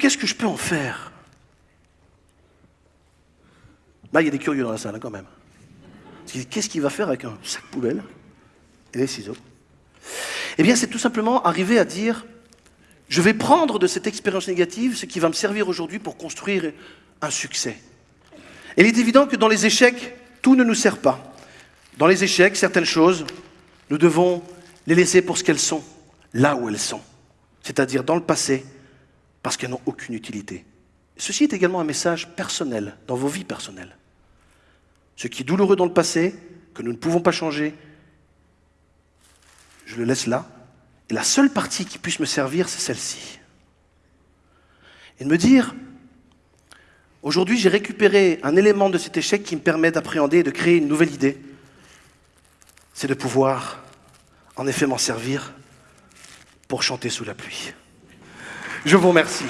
qu'est-ce que je peux en faire? Là, il y a des curieux dans la salle, hein, quand même. Qu'est-ce qu'il va faire avec un sac poubelle et des ciseaux? Eh bien, c'est tout simplement arriver à dire, je vais prendre de cette expérience négative ce qui va me servir aujourd'hui pour construire un succès. Et il est évident que dans les échecs, tout ne nous sert pas. Dans les échecs, certaines choses, nous devons les laisser pour ce qu'elles sont, là où elles sont, c'est-à-dire dans le passé, parce qu'elles n'ont aucune utilité. Ceci est également un message personnel, dans vos vies personnelles. Ce qui est douloureux dans le passé, que nous ne pouvons pas changer, je le laisse là. Et la seule partie qui puisse me servir, c'est celle-ci. Et de me dire, aujourd'hui j'ai récupéré un élément de cet échec qui me permet d'appréhender et de créer une nouvelle idée. C'est de pouvoir, en effet, m'en servir pour chanter sous la pluie. Je vous remercie.